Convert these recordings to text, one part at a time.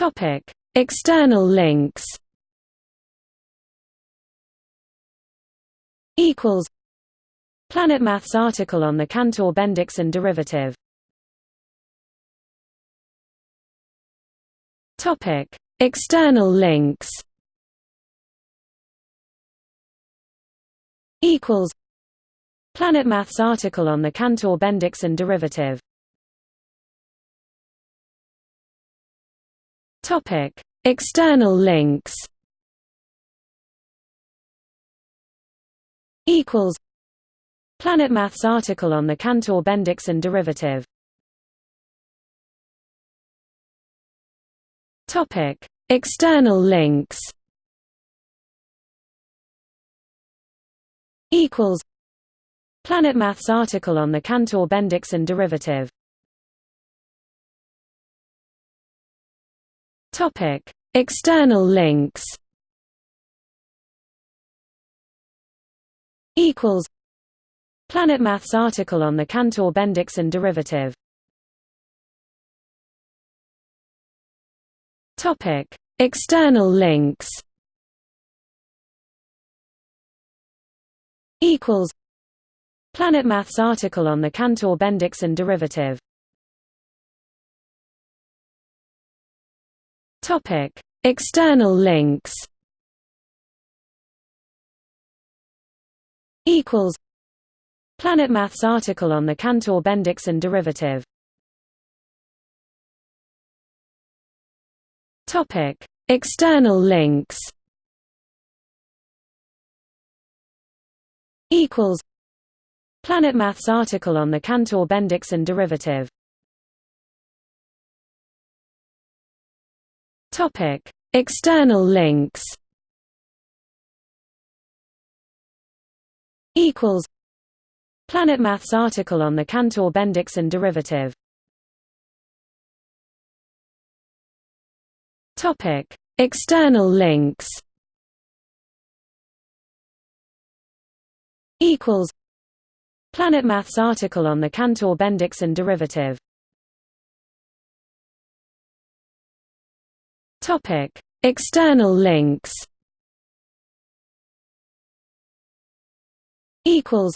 Topic: External links. Equals. Planet Maths article on the Cantor-Bendixson derivative. Topic: External links. Equals. Planet Maths article on the Cantor-Bendixson derivative. Topic: External links. Equals. Planet Maths article on the Cantor-Bendixson derivative. Topic: External links. Equals. Planet Maths article on the Cantor-Bendixson derivative. Topic: External links. Equals. Planet Maths article on the Cantor-Bendixson derivative. Topic: External links. Equals. Planet Maths article on the Cantor-Bendixson derivative. Topic: External links. Equals. Planet Maths article on the Cantor-Bendixson derivative. Topic: External links. Equals. Planet Maths article on the Cantor-Bendixson derivative. Topic: External links. Equals. Planet Maths article on the Cantor-Bendixson derivative. Topic: External links. Equals. Planet Maths article on the Cantor-Bendixson derivative. Topic: External links. Equals.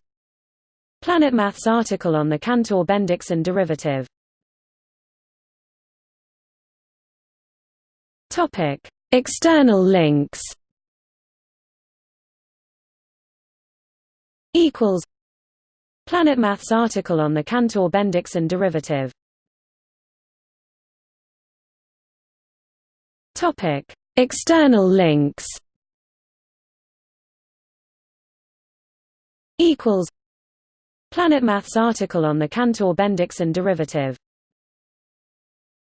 Planet Maths article on the Cantor-Bendixson derivative. Topic: External links. Equals. Planet Maths article on the Cantor-Bendixson derivative. Topic: External links. Equals. Planet Maths article on the Cantor-Bendixson derivative.